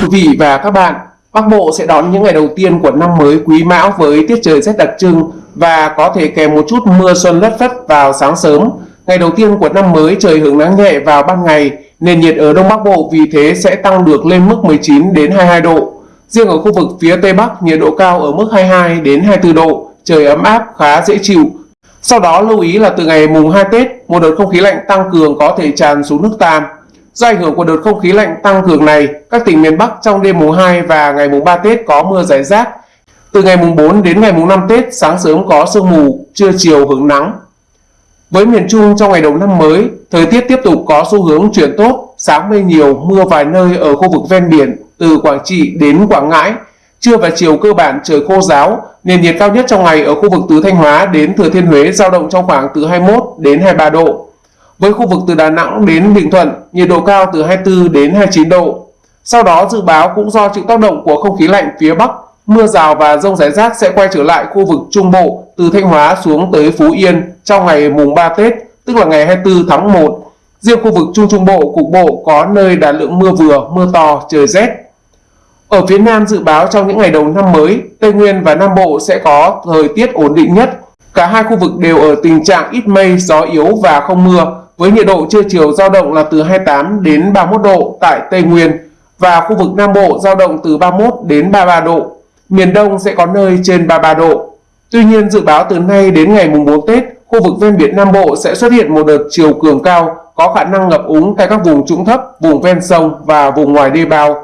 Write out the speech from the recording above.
quý vị và các bạn, Bắc Bộ sẽ đón những ngày đầu tiên của năm mới Quý Mão với tiết trời rất đặc trưng và có thể kèm một chút mưa xuân lất phất vào sáng sớm. Ngày đầu tiên của năm mới trời hưởng nắng nhẹ vào ban ngày, nền nhiệt ở Đông Bắc Bộ vì thế sẽ tăng được lên mức 19 đến 22 độ. Riêng ở khu vực phía Tây Bắc, nhiệt độ cao ở mức 22 đến 24 độ, trời ấm áp khá dễ chịu. Sau đó lưu ý là từ ngày mùng 2 Tết, một đợt không khí lạnh tăng cường có thể tràn xuống nước ta. Do ảnh hưởng của đợt không khí lạnh tăng cường này, các tỉnh miền Bắc trong đêm mùng 2 và ngày mùng 3 Tết có mưa rải rác. Từ ngày mùng 4 đến ngày mùng 5 Tết, sáng sớm có sương mù, trưa chiều hứng nắng. Với miền Trung trong ngày đầu năm mới, thời tiết tiếp tục có xu hướng chuyển tốt, sáng mây nhiều, mưa vài nơi ở khu vực ven biển từ Quảng Trị đến Quảng Ngãi. Trưa và chiều cơ bản trời khô ráo, nền nhiệt cao nhất trong ngày ở khu vực từ Thanh Hóa đến Thừa Thiên Huế dao động trong khoảng từ 21 đến 23 độ. Với khu vực từ Đà Nẵng đến Bình Thuận, nhiệt độ cao từ 24 đến 29 độ. Sau đó dự báo cũng do chịu tác động của không khí lạnh phía Bắc, mưa rào và rông rải rác sẽ quay trở lại khu vực Trung Bộ từ Thanh Hóa xuống tới Phú Yên trong ngày mùng 3 Tết, tức là ngày 24 tháng 1. Riêng khu vực Trung Trung Bộ cục bộ có nơi đạt lượng mưa vừa, mưa to, trời rét. Ở phía Nam dự báo trong những ngày đầu năm mới, Tây Nguyên và Nam Bộ sẽ có thời tiết ổn định nhất. Cả hai khu vực đều ở tình trạng ít mây, gió yếu và không mưa, với nhiệt độ trưa chiều giao động là từ 28 đến 31 độ tại Tây Nguyên và khu vực Nam Bộ giao động từ 31 đến 33 độ. Miền Đông sẽ có nơi trên 33 độ. Tuy nhiên dự báo từ nay đến ngày mùng 4 Tết, khu vực ven biển Nam Bộ sẽ xuất hiện một đợt chiều cường cao có khả năng ngập úng tại các vùng trũng thấp, vùng ven sông và vùng ngoài đê bao.